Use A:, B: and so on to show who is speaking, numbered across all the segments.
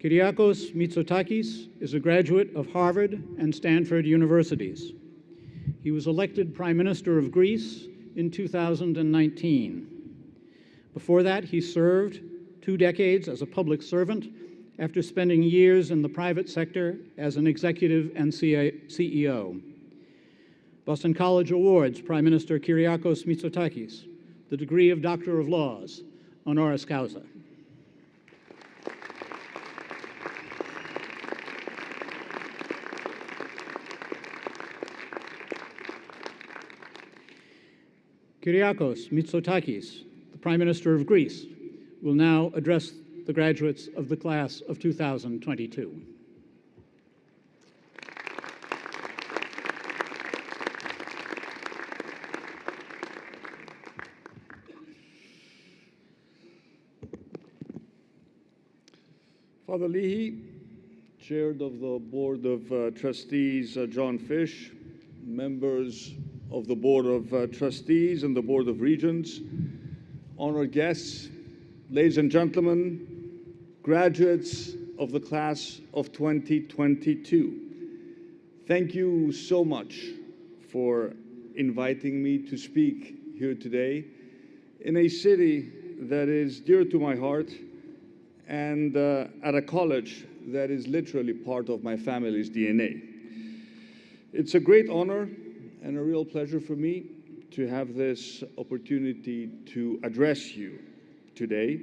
A: Kyriakos Mitsotakis is a graduate of Harvard and Stanford universities. He was elected Prime Minister of Greece in 2019. Before that, he served two decades as a public servant after spending years in the private sector as an executive and CEO. Boston College awards Prime Minister Kyriakos Mitsotakis the degree of Doctor of Laws, honoris causa. Kyriakos Mitsotakis, the Prime Minister of Greece, will now address the graduates of the class of 2022.
B: Father Leahy, Chair of the Board of uh, Trustees, uh, John Fish, members of the Board of uh, Trustees and the Board of Regents, honored guests, ladies and gentlemen, graduates of the class of 2022. Thank you so much for inviting me to speak here today in a city that is dear to my heart and uh, at a college that is literally part of my family's DNA. It's a great honor and a real pleasure for me to have this opportunity to address you today,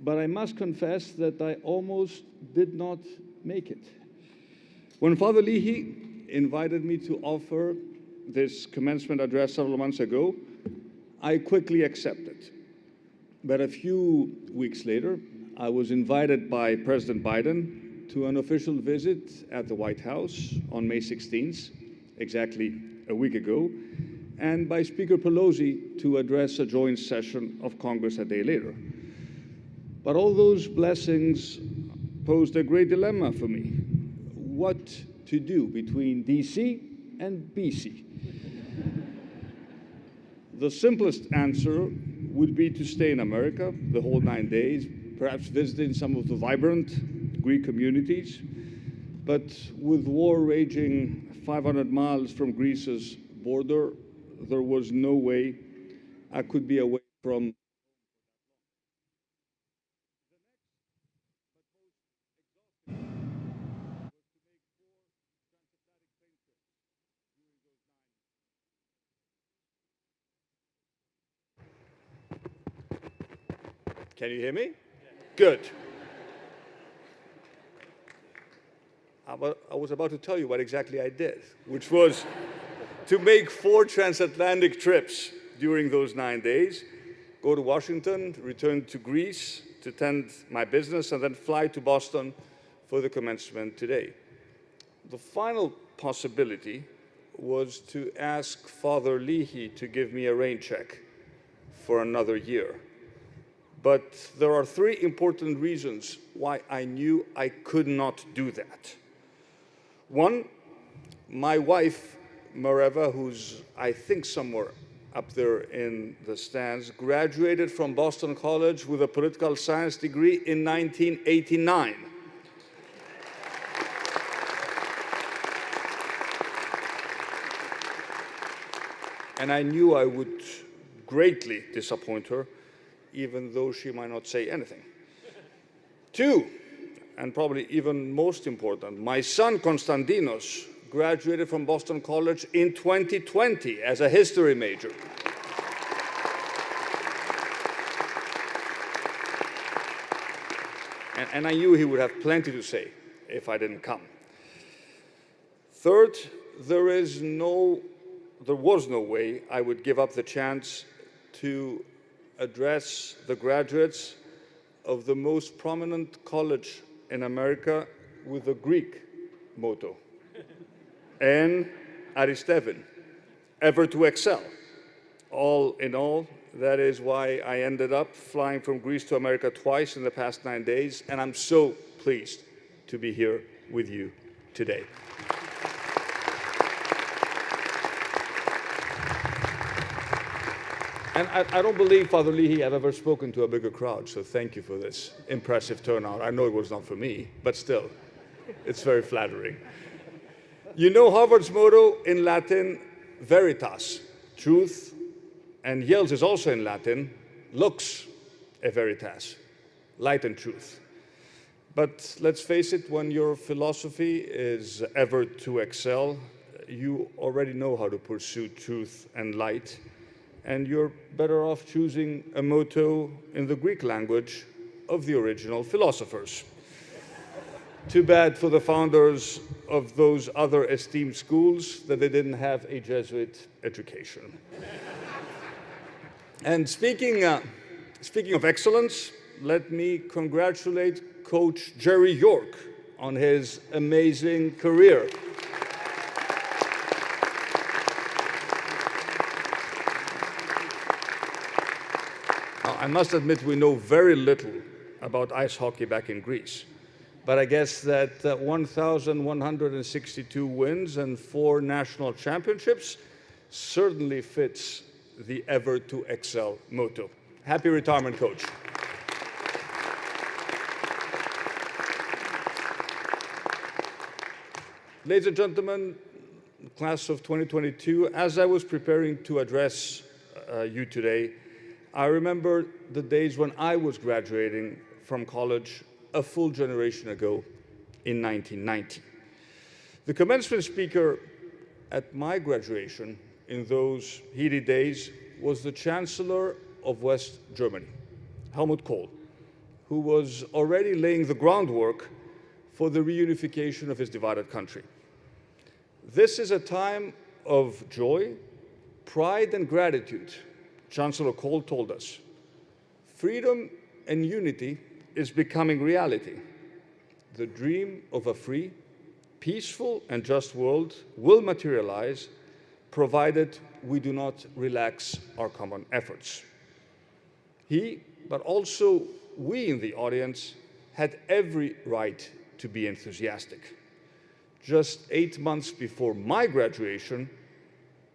B: but I must confess that I almost did not make it. When Father Leahy invited me to offer this commencement address several months ago, I quickly accepted. But a few weeks later, I was invited by President Biden to an official visit at the White House on May 16th, exactly a week ago, and by Speaker Pelosi to address a joint session of Congress a day later. But all those blessings posed a great dilemma for me. What to do between DC and BC? the simplest answer would be to stay in America the whole nine days, perhaps visiting some of the vibrant Greek communities. But with war raging 500 miles from Greece's border, there was no way I could be away from Can you hear me? Good. I was about to tell you what exactly I did, which was to make four transatlantic trips during those nine days, go to Washington, return to Greece to tend my business, and then fly to Boston for the commencement today. The final possibility was to ask Father Leahy to give me a rain check for another year. But there are three important reasons why I knew I could not do that. One, my wife, Mareva, who's I think somewhere up there in the stands, graduated from Boston College with a political science degree in 1989. And I knew I would greatly disappoint her even though she might not say anything. Two, and probably even most important, my son Konstantinos graduated from Boston College in 2020 as a history major. And, and I knew he would have plenty to say if I didn't come. Third, there is no, there was no way I would give up the chance to address the graduates of the most prominent college in America with a Greek motto, and aristevin, ever to excel. All in all, that is why I ended up flying from Greece to America twice in the past nine days, and I'm so pleased to be here with you today. And I, I, don't believe, Father Leahy, I've ever spoken to a bigger crowd, so thank you for this impressive turnout. I know it was not for me, but still, it's very flattering. You know Harvard's motto in Latin, veritas, truth, and Yale's is also in Latin, lux e veritas, light and truth. But let's face it, when your philosophy is ever to excel, you already know how to pursue truth and light, and you're better off choosing a motto in the Greek language of the original philosophers. Too bad for the founders of those other esteemed schools that they didn't have a Jesuit education. and speaking, uh, speaking of excellence, let me congratulate Coach Jerry York on his amazing career. I must admit we know very little about ice hockey back in Greece. But I guess that uh, 1,162 wins and four national championships certainly fits the ever to excel motto. Happy retirement, coach. Ladies and gentlemen, class of 2022, as I was preparing to address uh, you today, I remember the days when I was graduating from college a full generation ago in 1990. The commencement speaker at my graduation in those heated days was the Chancellor of West Germany, Helmut Kohl, who was already laying the groundwork for the reunification of his divided country. This is a time of joy, pride, and gratitude, Chancellor Kohl told us. Freedom and unity is becoming reality. The dream of a free, peaceful, and just world will materialize provided we do not relax our common efforts. He, but also we in the audience, had every right to be enthusiastic. Just eight months before my graduation,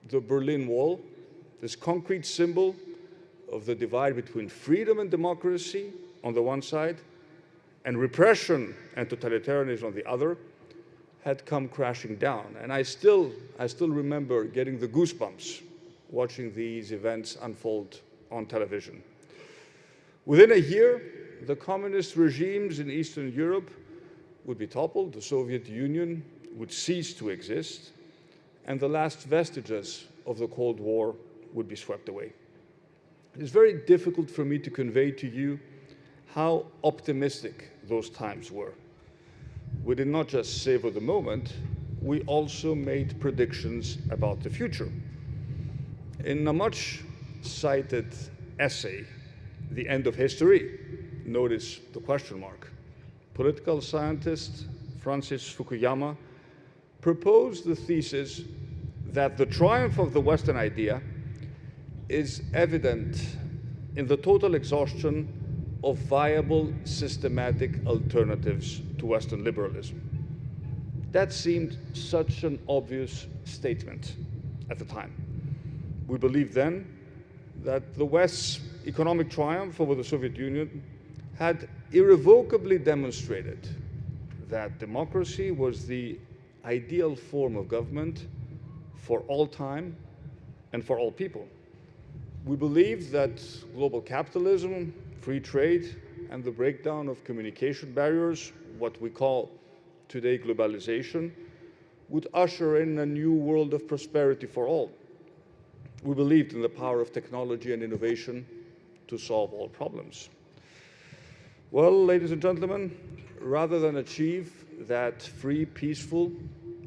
B: the Berlin Wall, this concrete symbol of the divide between freedom and democracy, on the one side and repression and totalitarianism on the other had come crashing down. And I still, I still remember getting the goosebumps watching these events unfold on television. Within a year, the communist regimes in Eastern Europe would be toppled, the Soviet Union would cease to exist, and the last vestiges of the Cold War would be swept away. It is very difficult for me to convey to you how optimistic those times were. We did not just savor the moment, we also made predictions about the future. In a much cited essay, The End of History, notice the question mark, political scientist Francis Fukuyama proposed the thesis that the triumph of the Western idea is evident in the total exhaustion of viable systematic alternatives to Western liberalism. That seemed such an obvious statement at the time. We believed then that the West's economic triumph over the Soviet Union had irrevocably demonstrated that democracy was the ideal form of government for all time and for all people. We believed that global capitalism free trade and the breakdown of communication barriers, what we call today globalization, would usher in a new world of prosperity for all. We believed in the power of technology and innovation to solve all problems. Well, ladies and gentlemen, rather than achieve that free, peaceful,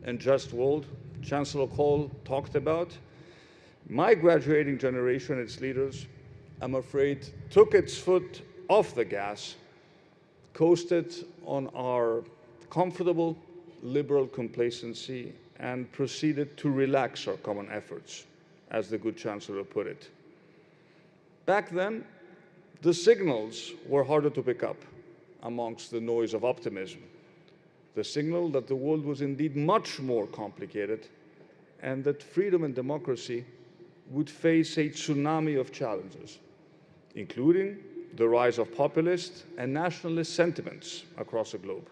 B: and just world Chancellor Kohl talked about, my graduating generation, its leaders, I'm afraid, took its foot off the gas, coasted on our comfortable liberal complacency, and proceeded to relax our common efforts, as the good Chancellor put it. Back then, the signals were harder to pick up amongst the noise of optimism. The signal that the world was indeed much more complicated and that freedom and democracy would face a tsunami of challenges, including the rise of populist and nationalist sentiments across the globe.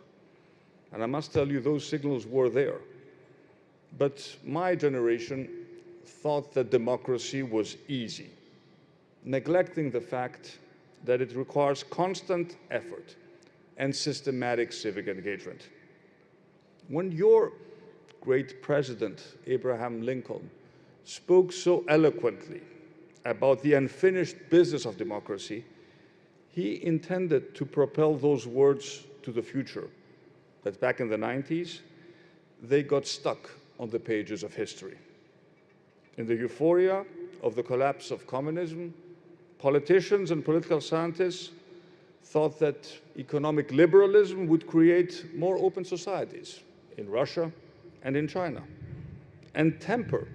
B: And I must tell you, those signals were there. But my generation thought that democracy was easy, neglecting the fact that it requires constant effort and systematic civic engagement. When your great president, Abraham Lincoln, spoke so eloquently about the unfinished business of democracy, he intended to propel those words to the future. But back in the 90s, they got stuck on the pages of history. In the euphoria of the collapse of communism, politicians and political scientists thought that economic liberalism would create more open societies in Russia and in China and temper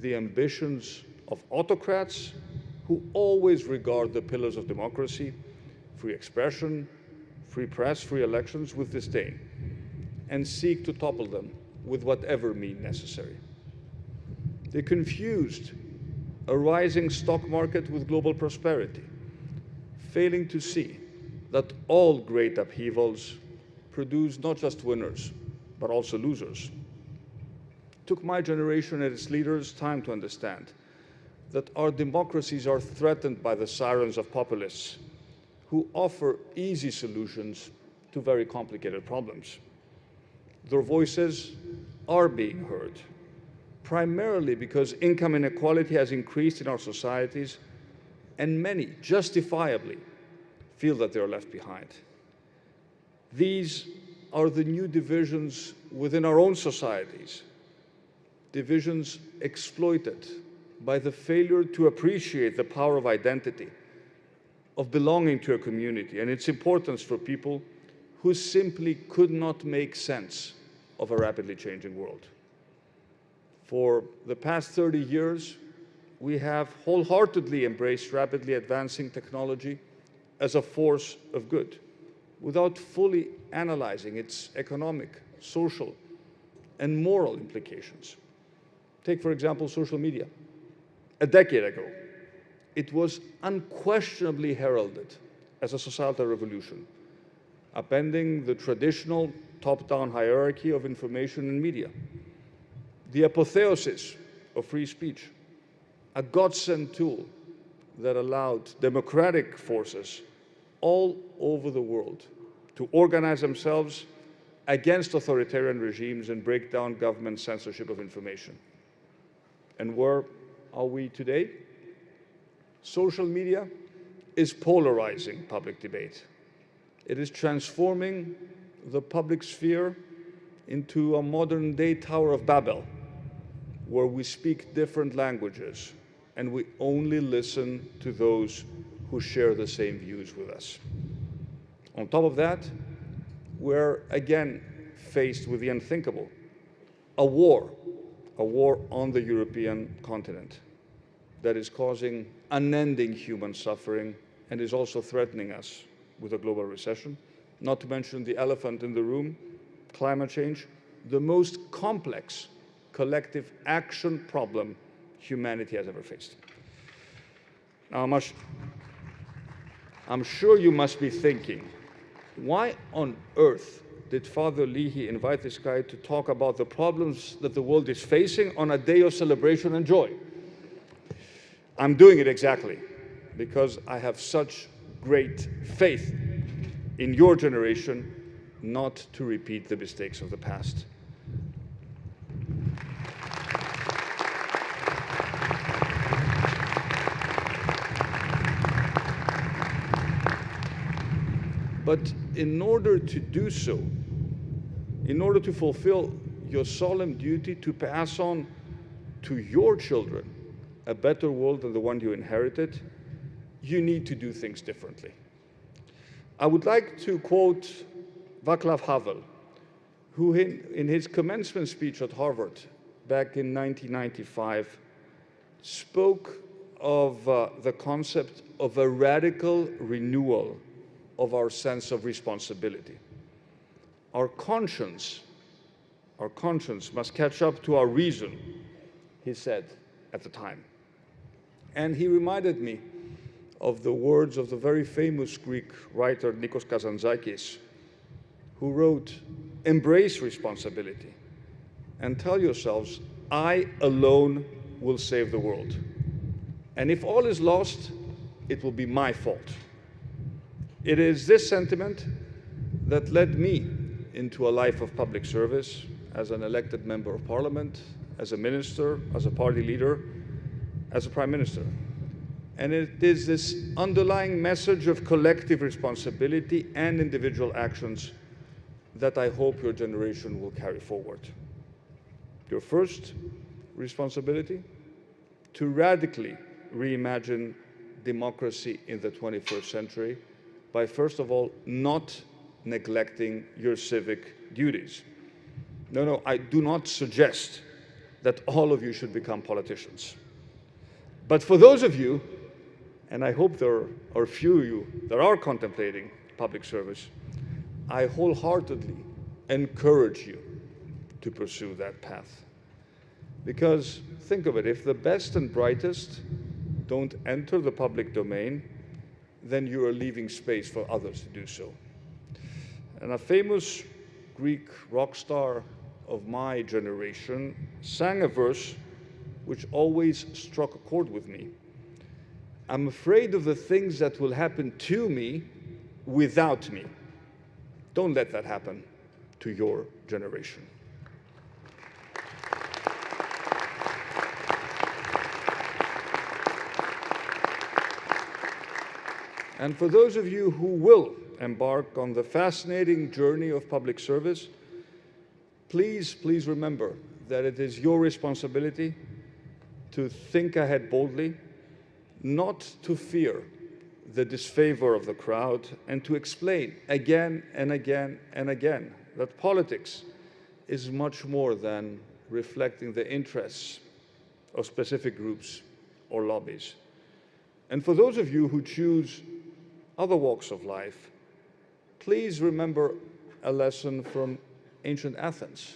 B: the ambitions of autocrats who always regard the pillars of democracy, free expression, free press, free elections with disdain and seek to topple them with whatever means necessary. They confused a rising stock market with global prosperity, failing to see that all great upheavals produce not just winners, but also losers. Took my generation and its leaders time to understand that our democracies are threatened by the sirens of populists who offer easy solutions to very complicated problems. Their voices are being heard, primarily because income inequality has increased in our societies, and many, justifiably, feel that they are left behind. These are the new divisions within our own societies, divisions exploited by the failure to appreciate the power of identity, of belonging to a community, and its importance for people who simply could not make sense of a rapidly changing world. For the past 30 years, we have wholeheartedly embraced rapidly advancing technology as a force of good without fully analyzing its economic, social, and moral implications. Take, for example, social media. A decade ago, it was unquestionably heralded as a societal revolution, upending the traditional top-down hierarchy of information and media, the apotheosis of free speech, a godsend tool that allowed democratic forces all over the world to organize themselves against authoritarian regimes and break down government censorship of information. And where are we today? Social media is polarizing public debate. It is transforming the public sphere into a modern day Tower of Babel, where we speak different languages and we only listen to those who share the same views with us. On top of that, we're again faced with the unthinkable a war, a war on the European continent that is causing unending human suffering and is also threatening us with a global recession, not to mention the elephant in the room, climate change, the most complex collective action problem humanity has ever faced. Now, much, I'm sure you must be thinking, why on earth did Father Leahy invite this guy to talk about the problems that the world is facing on a day of celebration and joy? I'm doing it exactly because I have such great faith in your generation not to repeat the mistakes of the past. But in order to do so, in order to fulfill your solemn duty to pass on to your children a better world than the one you inherited, you need to do things differently. I would like to quote Václav Havel, who in, in his commencement speech at Harvard back in 1995 spoke of uh, the concept of a radical renewal of our sense of responsibility. Our conscience, our conscience must catch up to our reason, he said at the time. And he reminded me of the words of the very famous Greek writer Nikos Kazantzakis, who wrote, Embrace responsibility and tell yourselves, I alone will save the world. And if all is lost, it will be my fault. It is this sentiment that led me into a life of public service as an elected member of parliament, as a minister, as a party leader, as a prime minister. And it is this underlying message of collective responsibility and individual actions that I hope your generation will carry forward. Your first responsibility? To radically reimagine democracy in the 21st century by, first of all, not neglecting your civic duties. No, no, I do not suggest that all of you should become politicians. But for those of you, and I hope there are few of you that are contemplating public service, I wholeheartedly encourage you to pursue that path. Because think of it, if the best and brightest don't enter the public domain, then you are leaving space for others to do so. And a famous Greek rock star of my generation sang a verse which always struck a chord with me. I'm afraid of the things that will happen to me without me. Don't let that happen to your generation. And for those of you who will embark on the fascinating journey of public service, please, please remember that it is your responsibility to think ahead boldly, not to fear the disfavor of the crowd, and to explain again and again and again that politics is much more than reflecting the interests of specific groups or lobbies. And for those of you who choose other walks of life, please remember a lesson from ancient Athens,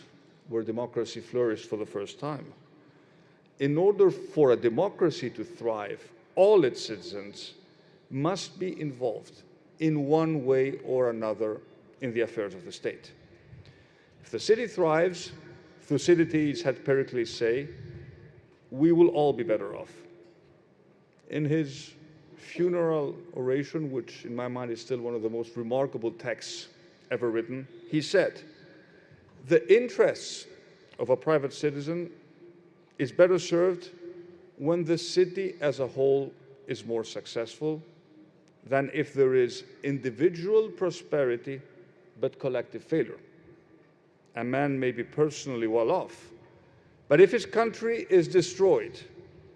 B: where democracy flourished for the first time. In order for a democracy to thrive, all its citizens must be involved in one way or another in the affairs of the state. If the city thrives, Thucydides had Pericles say, we will all be better off. In his funeral oration, which in my mind is still one of the most remarkable texts ever written, he said, the interests of a private citizen is better served when the city as a whole is more successful than if there is individual prosperity but collective failure. A man may be personally well off, but if his country is destroyed,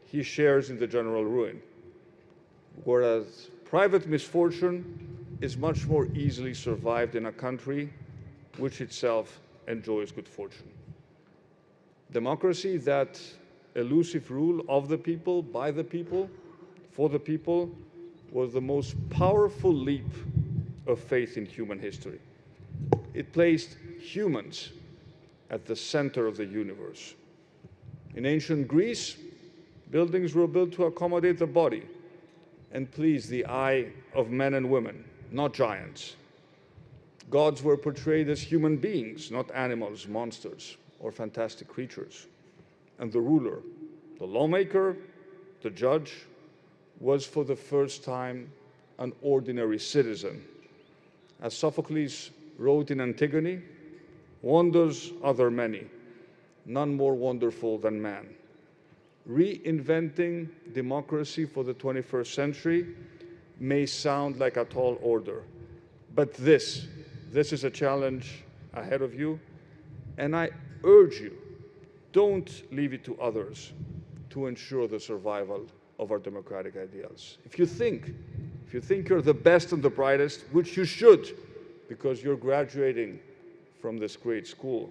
B: he shares in the general ruin whereas private misfortune is much more easily survived in a country which itself enjoys good fortune. Democracy, that elusive rule of the people, by the people, for the people, was the most powerful leap of faith in human history. It placed humans at the center of the universe. In ancient Greece, buildings were built to accommodate the body, and please the eye of men and women, not giants. Gods were portrayed as human beings, not animals, monsters, or fantastic creatures. And the ruler, the lawmaker, the judge, was for the first time an ordinary citizen. As Sophocles wrote in Antigone, wonders are there many, none more wonderful than man reinventing democracy for the 21st century may sound like a tall order, but this, this is a challenge ahead of you, and I urge you, don't leave it to others to ensure the survival of our democratic ideals. If you think, if you think you're the best and the brightest, which you should, because you're graduating from this great school,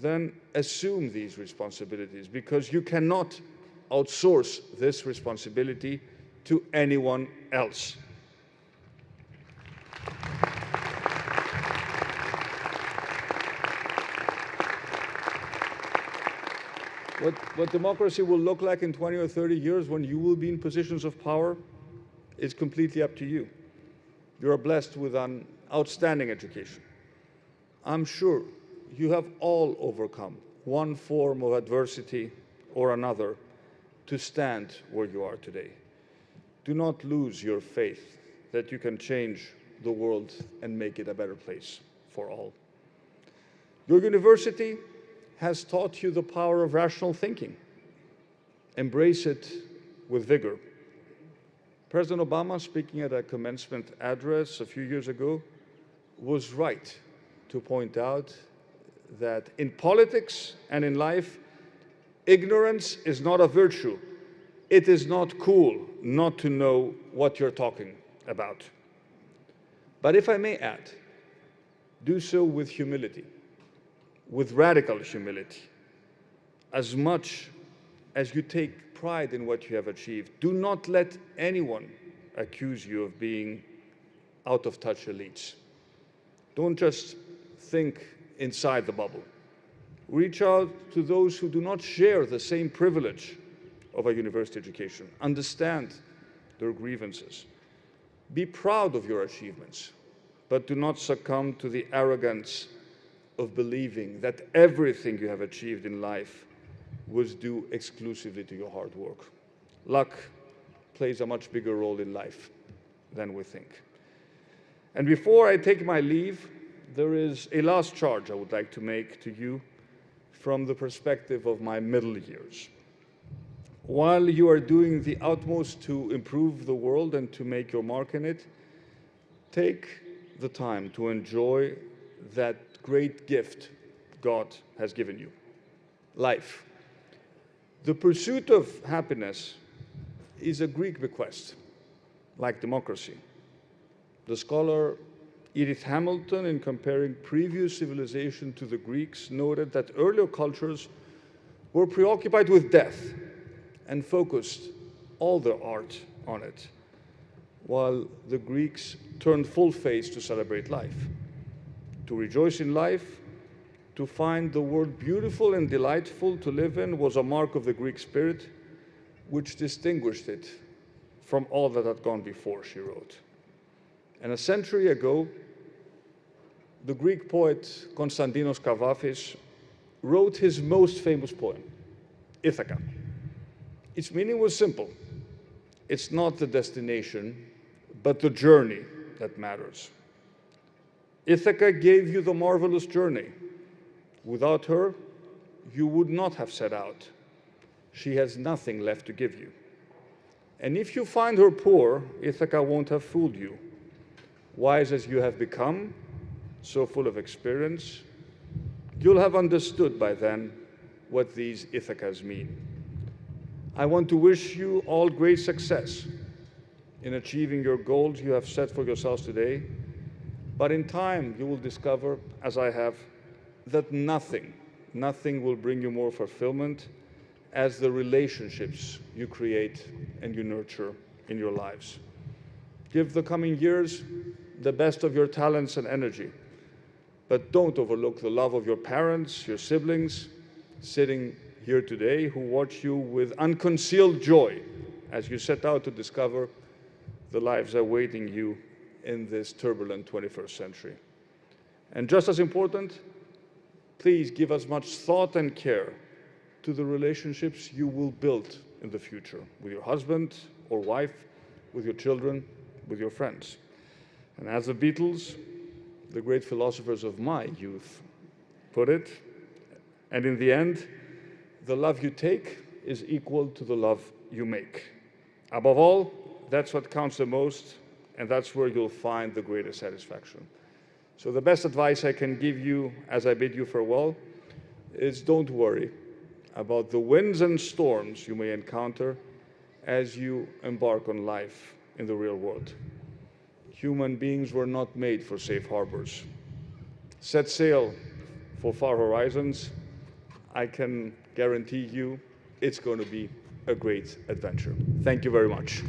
B: then assume these responsibilities because you cannot outsource this responsibility to anyone else. What, what democracy will look like in 20 or 30 years when you will be in positions of power is completely up to you. You are blessed with an outstanding education. I'm sure you have all overcome one form of adversity or another to stand where you are today. Do not lose your faith that you can change the world and make it a better place for all. Your university has taught you the power of rational thinking. Embrace it with vigor. President Obama, speaking at a commencement address a few years ago, was right to point out that in politics and in life, ignorance is not a virtue. It is not cool not to know what you're talking about. But if I may add, do so with humility with radical humility. As much as you take pride in what you have achieved, do not let anyone accuse you of being out of touch elites. Don't just think inside the bubble. Reach out to those who do not share the same privilege of a university education. Understand their grievances. Be proud of your achievements, but do not succumb to the arrogance of believing that everything you have achieved in life was due exclusively to your hard work. Luck plays a much bigger role in life than we think. And before I take my leave, there is a last charge I would like to make to you from the perspective of my middle years. While you are doing the utmost to improve the world and to make your mark in it, take the time to enjoy that great gift God has given you life. The pursuit of happiness is a Greek bequest, like democracy. The scholar Edith Hamilton, in comparing previous civilization to the Greeks, noted that earlier cultures were preoccupied with death and focused all their art on it, while the Greeks turned full face to celebrate life to rejoice in life, to find the world beautiful and delightful to live in was a mark of the Greek spirit, which distinguished it from all that had gone before, she wrote. And a century ago, the Greek poet Konstantinos Kavafis wrote his most famous poem, Ithaca. Its meaning was simple. It's not the destination, but the journey that matters. Ithaca gave you the marvelous journey. Without her, you would not have set out. She has nothing left to give you. And if you find her poor, Ithaca won't have fooled you. Wise as you have become, so full of experience, you'll have understood by then what these Ithacas mean. I want to wish you all great success in achieving your goals you have set for yourselves today but in time, you will discover, as I have, that nothing, nothing will bring you more fulfillment as the relationships you create and you nurture in your lives. Give the coming years the best of your talents and energy, but don't overlook the love of your parents, your siblings, sitting here today, who watch you with unconcealed joy as you set out to discover the lives awaiting you in this turbulent 21st century. And just as important, please give as much thought and care to the relationships you will build in the future with your husband or wife, with your children, with your friends. And as the Beatles, the great philosophers of my youth, put it, and in the end, the love you take is equal to the love you make. Above all, that's what counts the most and that's where you'll find the greatest satisfaction. So the best advice I can give you as I bid you farewell is don't worry about the winds and storms you may encounter as you embark on life in the real world. Human beings were not made for safe harbors. Set sail for far horizons. I can guarantee you it's going to be a great adventure. Thank you very much.